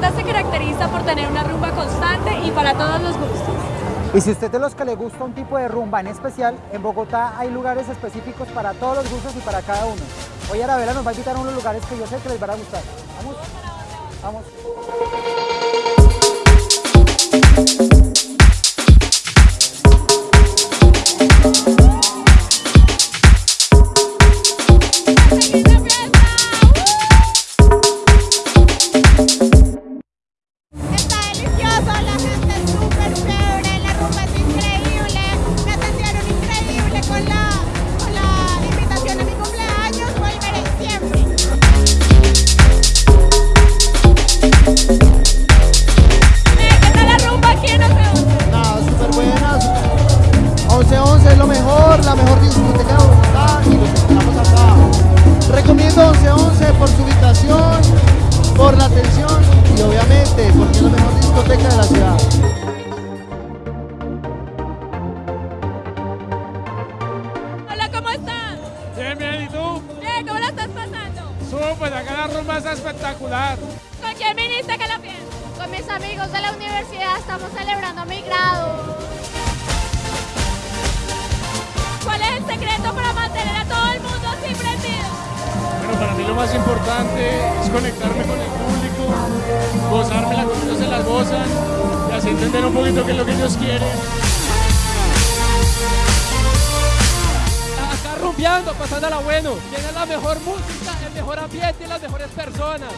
Bogotá se caracteriza por tener una rumba constante y para todos los gustos. Y si usted es de los que le gusta un tipo de rumba en especial, en Bogotá hay lugares específicos para todos los gustos y para cada uno. Hoy Arabela nos va a invitar unos lugares que yo sé que les van a gustar. Vamos. Vamos. Mejor, la mejor discoteca de Bogotá y los esperamos acá. Recomiendo 1111 por su ubicación, por la atención y obviamente porque es la mejor discoteca de la ciudad. Hola, ¿cómo estás? Bien, bien, ¿y tú? Bien, ¿cómo la estás pasando? Súper, acá la rumba está espectacular. ¿Con quién viniste que la fiesta? Con mis amigos de la universidad estamos celebrando mi grado. Lo más importante es conectarme con el público, gozármela como ellos se la gozan y así entender un poquito qué es lo que ellos quieren. acá rumbeando, pasándola bueno. Tiene la mejor música, el mejor ambiente y las mejores personas.